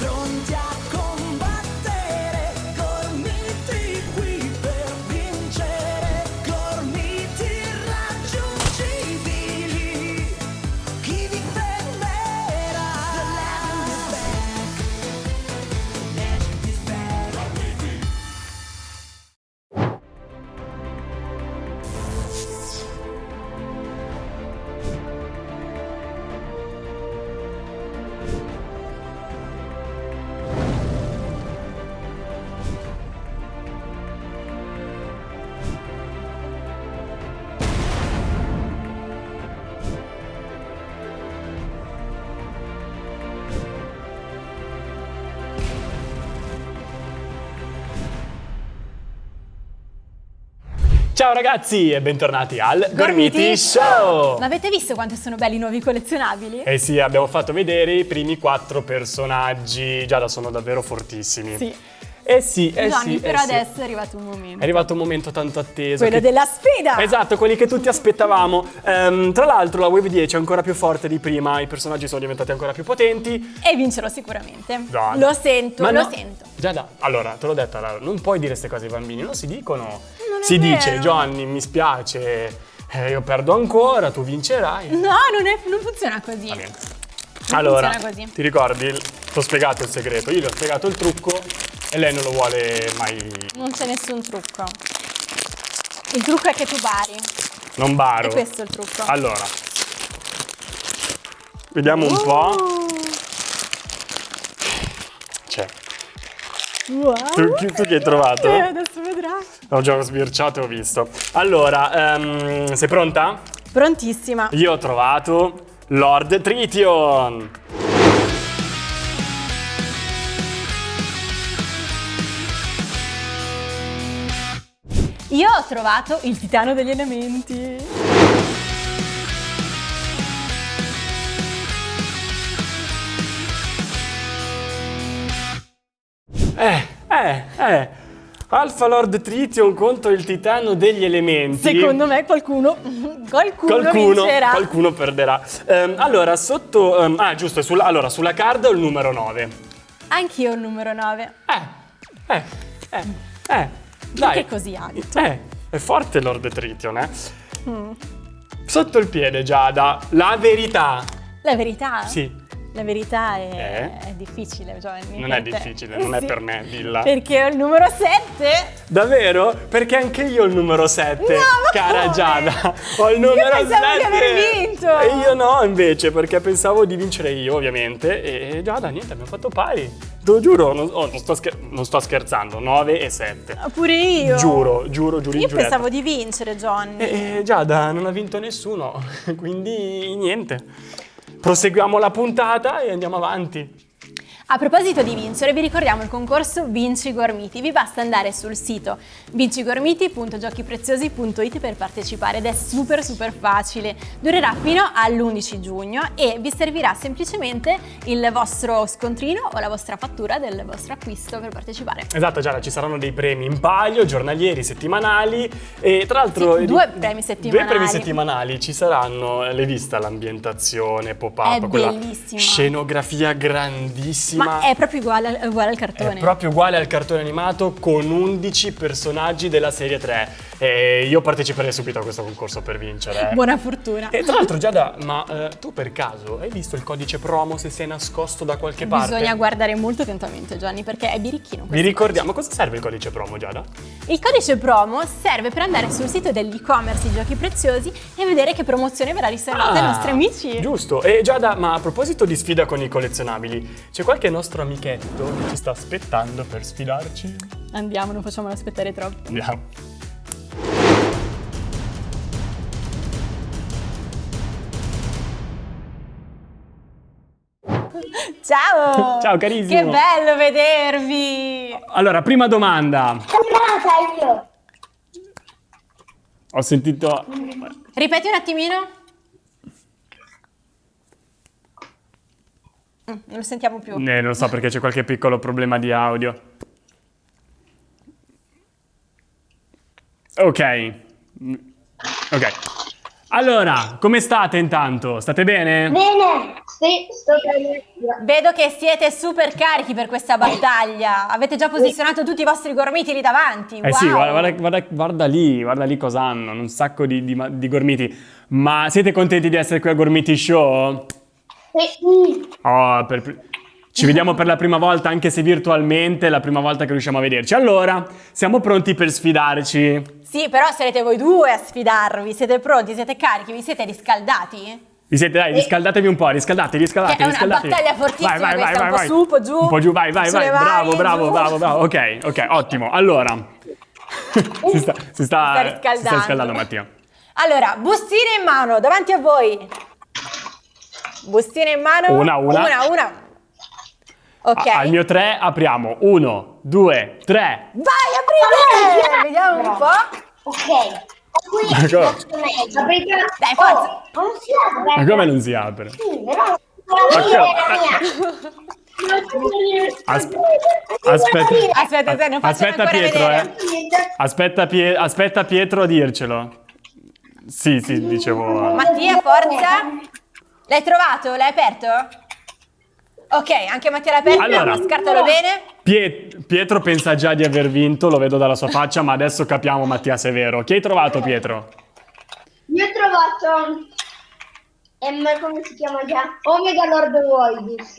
pronti a Ciao ragazzi e bentornati al Gormiti, Gormiti Show! Ma avete visto quanto sono belli i nuovi collezionabili? Eh sì, abbiamo fatto vedere i primi quattro personaggi, Giada sono davvero fortissimi. Sì. Eh sì, eh Gianni, sì, eh però sì. adesso è arrivato un momento. È arrivato un momento tanto atteso. Quello che- della sfida! Esatto, quelli che tutti aspettavamo. Ehm, tra l'altro la Wave 10 è ancora più forte di prima, i personaggi sono diventati ancora più potenti. E vincerò sicuramente. Giada. Lo sento, Ma lo no- sento. Giada, allora, te l'ho detto, allora, non puoi dire queste cose ai bambini, non si dicono. Si dice, vero. Gianni, mi spiace, eh, io perdo ancora, tu vincerai. No, non, è- non funziona così. Va bene. Non Allora, funziona così. ti ricordi? Ti ho spiegato il segreto, io gli ho spiegato il trucco e lei non lo vuole mai. Non c'è nessun trucco. Il trucco è che tu bari. Non baro. È questo il trucco. Allora, vediamo un po'. Oh. C'è. Wow. Tu, tu chi hai trovato? Eh, adesso vedrai. Ho già sbirciato e ho visto. Allora, ehm, sei pronta? Prontissima. Io ho trovato Lord Trition. Io ho trovato il titano degli elementi. Eh. Alpha Lord Trition contro il titano degli elementi. Secondo me qualcuno, qualcuno, Qualcuno, vincerà. qualcuno perderà. Ehm, allora, sotto... ehm, ah, giusto, sulla, allora, sulla card ho il numero 9. Anch'io ho il numero 9. Eh, eh, eh, eh. Dai. Perché così alto? Eh, è forte Lord Trition, eh. Mm. Sotto il piede, Giada, la verità. La verità? Sì, La verità è, Eh? è difficile, Giovanni. non per è te. difficile, non è Sì. per me, dilla. Perché ho il numero 7. Davvero? Perché anche io ho il numero 7, No, cara come? Giada. Ho il numero 7. pensavo di aver vinto. E io no, invece, perché pensavo di vincere io, ovviamente. E Giada, niente, abbiamo fatto pari. Te lo giuro, non, oh, non sto, non sto scherzando. 9 e 7. Pure io. Giuro, giuro, giuro. Io giuretto. pensavo di vincere, Johnny. E Giada, non ha vinto nessuno, quindi niente. Proseguiamo la puntata e andiamo avanti. A proposito di vincere, vi ricordiamo il concorso Vinci Gormiti. Vi basta andare sul sito vincigormiti.giochipreziosi.it per partecipare ed è super super facile. Durerà fino all'11 giugno e vi servirà semplicemente il vostro scontrino o la vostra fattura del vostro acquisto per partecipare. Esatto, Giada, ci saranno dei premi in palio, giornalieri, settimanali e tra l'altro... Sì, due premi settimanali. Due premi settimanali, ci saranno, l'hai vista l'ambientazione, pop-up, quella bellissima. scenografia grandissima. Ma è proprio uguale, al- uguale al cartone. È proprio uguale al cartone animato con 11 personaggi della serie 3. E io parteciperei subito a questo concorso per vincere. Buona fortuna. E tra l'altro Giada, ma eh, tu per caso hai visto il codice promo se sei nascosto da qualche parte? Bisogna guardare molto attentamente, Gianni, perché è birichino. Vi ricordiamo cosa serve il codice promo Giada? Il codice promo serve per andare sul sito dell'e-commerce di Giochi Preziosi e vedere che promozione verrà riservata ai nostri amici. Ah, Giusto. E Giada, ma a proposito di sfida con i collezionabili, c'è qualche nostro amichetto che ci sta aspettando per sfidarci? Andiamo, non facciamolo aspettare troppo. Andiamo. Ciao! Ciao, carissimo. Che bello vedervi! Allora, prima domanda. Comprata io. Ho sentito... Ripeti un attimino. Mm, Non lo sentiamo più. Eh, non so perché c'è qualche piccolo problema di audio. Ok. Mm, Ok. Allora, come state intanto? State bene? Bene, sì, sto bene. Vedo che siete super carichi per questa battaglia. Avete già posizionato tutti i vostri gormiti lì davanti. Eh wow. sì, guarda, guarda- guarda- guarda lì, guarda lì cosa hanno, un sacco di, di di gormiti. Ma siete contenti di essere qui a Gormiti Show? Sì, Oh, per- Ci vediamo per la prima volta, anche se virtualmente, è la prima volta che riusciamo a vederci. Allora, siamo pronti per sfidarci? Sì, però sarete voi due a sfidarvi. Siete pronti? Siete carichi? Vi siete riscaldati? Vi siete, dai, riscaldatevi un po', riscaldatevi, riscaldatevi, è una riscaldatevi. battaglia fortissima questa, un po' su, un po' giù, Un po' giù, vai, vai, vai, bravo, bravo, giù. bravo, bravo. Ok, ok, ottimo. Allora, si sta, si sta, Si sta riscaldando. si sta riscaldando Mattia. Allora, bustine in mano, davanti a voi. Bustine in mano. Una, una. Una, una. Ok. A- al mio tre apriamo. Uno, due, tre. Vai, aprite! Vediamo un po'. ok. Qui. Dai, forza. Oh, non si apre. Ma come non si apre? Sì, però la mia. Asp- aspetta. Aspetta, Aspetta ancora Pietro, vedere. eh. Aspetta, Pie- aspetta Pietro a dircelo. Sì, sì, dicevo. Mattia, forza. L'hai trovato? L'hai aperto? Ok, anche Mattia l'ha aperto. Allora. Scartalo bene. Pie- Pietro pensa già di aver vinto, lo vedo dalla sua faccia, ma adesso capiamo Mattia se è vero. Chi hai trovato Pietro? Io ho trovato. Ehm, come si chiama già? Omega Lord Voidus.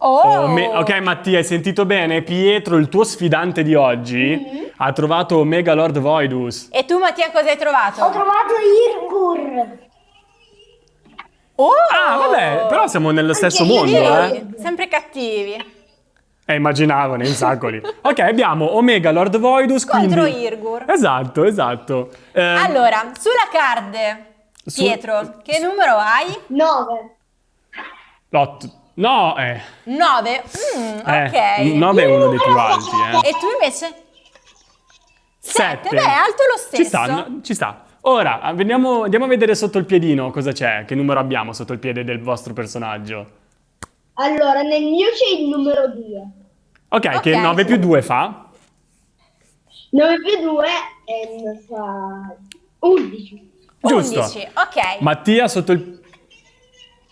Oh. Oh, ok Mattia, hai sentito bene? Pietro, il tuo sfidante di oggi, ha trovato Omega Lord Voidus. E tu Mattia cosa hai trovato? Ho trovato Irgur. Oh. Ah, vabbè, però siamo nello stesso io mondo, eh. Sempre cattivi. Eh, immaginavo nei sacoli. ok, abbiamo Omega Lord Voidus, Contro quindi... Irgur. Esatto, esatto. Eh, Allora, sulla card, Su- Pietro, che numero hai? 9. l'otto- No, eh. 9. eh, ok. 9 è uno dei più alti, eh. E tu invece? Sette. Beh, è alto lo stesso. Ci sta, no, ci sta. Ora, andiamo, andiamo a vedere sotto il piedino cosa c'è, che numero abbiamo sotto il piede del vostro personaggio. Allora, nel mio c'è il numero 2. Ok, che Ok. 9 più 2 fa? 9 più 2 ehm, fa 11. Giusto. 11, ok. Mattia sotto il Io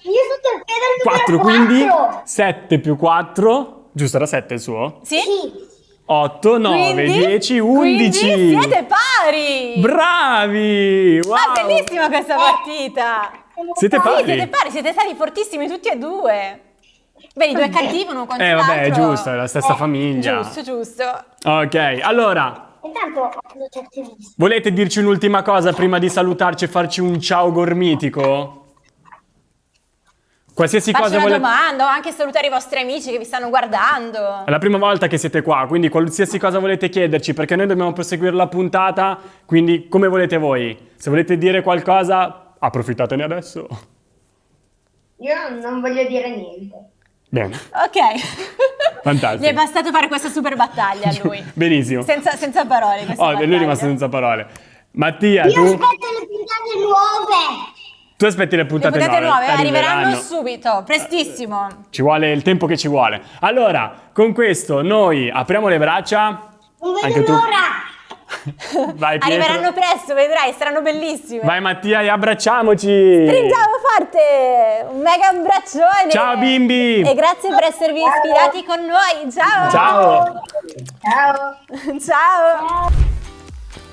sotto il piede al 4, numero quindi 4. 7 più 4. Giusto, era 7 il suo? Sì? Sì. 8, 9, Quindi- 10, 11. Quindi siete pari. Bravi! Wow! Ah, bellissima questa partita. Siete Sì, pari? siete pari, siete stati fortissimi tutti e due. Vedi, due cattivi, uno contro Eh, vabbè, è giusto, è la stessa famiglia. Giusto, giusto. Ok, allora, Intanto volete dirci un'ultima cosa prima di salutarci e farci un ciao gormitico? Qualsiasi Faccio cosa una volete... domanda o anche salutare i vostri amici che vi stanno guardando. È la prima volta che siete qua, quindi qualsiasi cosa volete chiederci, perché noi dobbiamo proseguire la puntata, quindi come volete voi. Se volete dire qualcosa, approfittatene adesso. Io non voglio dire niente. Bene, Ok. Fantastico. Gli è bastato fare questa super battaglia a lui. benissimo. Senza, senza parole. Oh, lui è battaglia. rimasto senza parole. Mattia, Io tu, aspetto le puntate nuove. Tu aspetti le Le puntate, puntate nuove nuove, arriveranno subito, prestissimo. Ci vuole il tempo che ci vuole. Allora, con questo noi apriamo le braccia. Non vedo Anche tu. l'ora. Vai Pietro. Arriveranno presto, vedrai, saranno bellissime. Vai Mattia e abbracciaci. Stringiamo forte! Un mega abbraccione! Ciao, bimbi! E grazie per esservi ispirati con noi! Ciao! Ciao. Ciao. Ciao!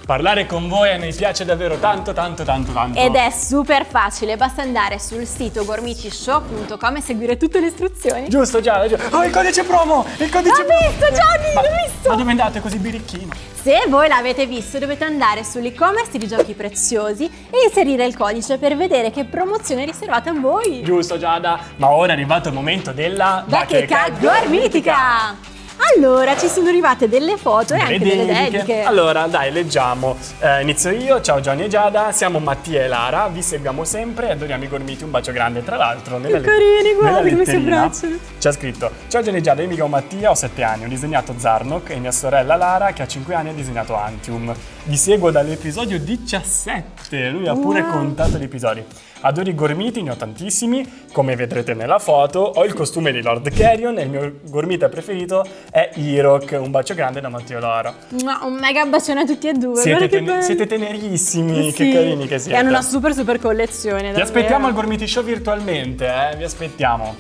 Parlare con voi a noi piace davvero tanto, tanto, tanto, tanto. Ed è super facile, basta andare sul sito gormicishow.com e seguire tutte le istruzioni. Giusto, già, già. Oh, il codice promo! Il codice L'ho promo! visto, Gianni, Ma- l'ho visto! Ma dove andate così birichino? Se voi l'avete visto dovete andare sull'e-commerce di giochi preziosi e inserire il codice per vedere che promozione è riservata a voi. Giusto, Giada. Ma ora è arrivato il momento della Bacheca gormitica! Allora, ci sono arrivate delle foto e anche delle dediche. Allora, dai, leggiamo. Eh, inizio io. Ciao Gianni e Giada, siamo Mattia e Lara, vi seguiamo sempre e adoriamo i gormiti. Un bacio grande. Tra l'altro, nella, carini, guarda come si abbracciano. C'è scritto: Ciao Gianni e Giada, io mi chiamo Mattia, ho 7 anni, ho disegnato Zarnok e mia sorella Lara, che ha 5 anni, ha disegnato Antium. Vi seguo dall'episodio 17. Lui ha pure Wow. contato gli episodi. Adoro i gormiti, ne ho tantissimi, come vedrete nella foto. Ho il costume di Lord Carrion e il mio gormita preferito è Irok. Un bacio grande da Matteo Loro. Mua, Un mega bacione a tutti e due. Siete, ten- siete tenerissimi, Sì. che carini che siete. E hanno una super super collezione. Vi aspettiamo al Gormiti Show virtualmente, eh? Vi aspettiamo.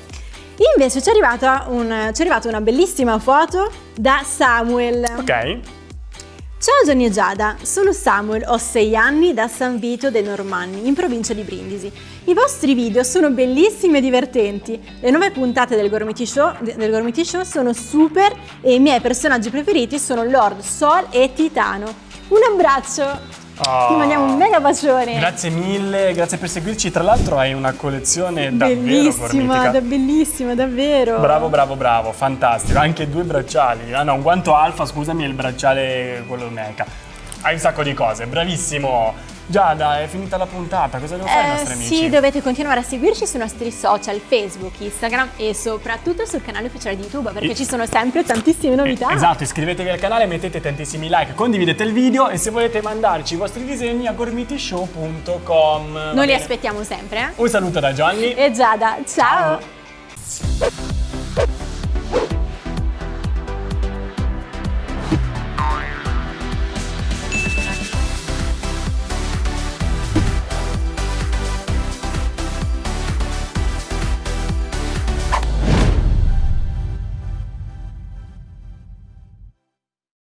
Invece ci è, arrivata un- ci è arrivata una bellissima foto da Samuel. Ok? Ciao Johnny e Giada, sono Samuel, ho 6 anni da San Vito dei Normanni, in provincia di Brindisi. I vostri video sono bellissimi e divertenti. Le nuove puntate del Gormiti Show, del Gormiti Show sono super e i miei personaggi preferiti sono Lord, Sol e Titano. Un abbraccio! Oh. Ti mandiamo un mega bacione! Grazie mille, grazie per seguirci. Tra l'altro hai una collezione davvero Bellissima, gormitica. da bellissima, davvero! Bravo, bravo, bravo, fantastico. Anche due bracciali. Ah no, un guanto alfa, scusami, e il bracciale quello mecha. Hai un sacco di cose, bravissimo. Giada, è finita la puntata, cosa devo fare ai Eh, nostri amici? sì, dovete continuare a seguirci sui nostri social, Facebook, Instagram e soprattutto sul canale ufficiale di YouTube perché E- ci sono sempre tantissime novità. Eh, Esatto, iscrivetevi al canale, mettete tantissimi like, condividete il video e se volete mandarci i vostri disegni a gormitishow.com. Noi li aspettiamo sempre. eh? Un saluto da Johnny. E Giada, ciao. Ciao.